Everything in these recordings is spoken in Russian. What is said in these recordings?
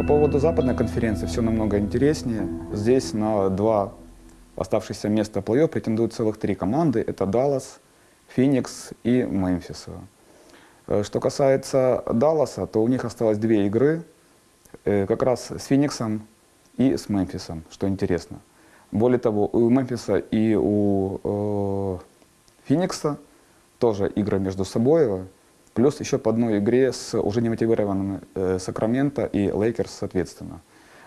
По поводу западной конференции все намного интереснее. Здесь на два оставшихся места плей-офф претендуют целых три команды. Это Даллас, Феникс и Мемфис. Э, Что касается Далласа, то у них осталось две игры, э, как раз с Фениксом и с Мемфисом, что интересно. Более того, у Мемфиса и у э, Феникса тоже игры между собой, плюс еще по одной игре с уже немотивированными э, Сакраменто и Лейкерс соответственно.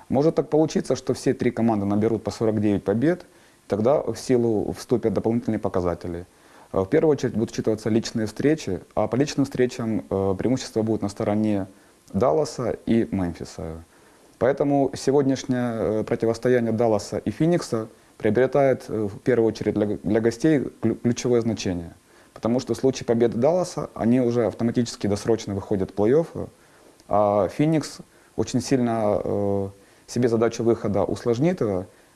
Может так получиться, что все три команды наберут по 49 побед, тогда в силу вступят дополнительные показатели. Э, В первую очередь будут учитываться личные встречи, а по личным встречам э, преимущество будет на стороне Далласа и Мемфиса. Поэтому сегодняшнее э, противостояние Далласа и Феникса приобретает в первую очередь для, гостей клю- ключевое значение. Потому что в случае победы Далласа они уже автоматически досрочно выходят в плей-офф, а Феникс очень сильно э, себе задачу выхода усложнит.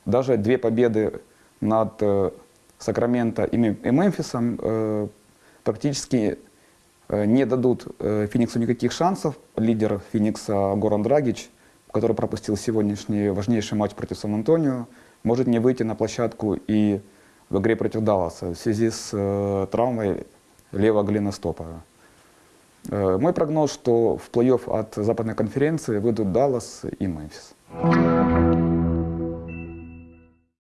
Даже две победы над э, Сакраменто и, и Мемфисом э, практически э, не дадут э, Фениксу никаких шансов. Лидер Феникса Горан Драгич, который пропустил сегодняшний важнейший матч против Сан-Антонио, может не выйти на площадку и в игре против Далласа в связи с э, травмой левого голеностопа. Э, мой прогноз, что в плей-офф от западной конференции выйдут Даллас и Мемфис.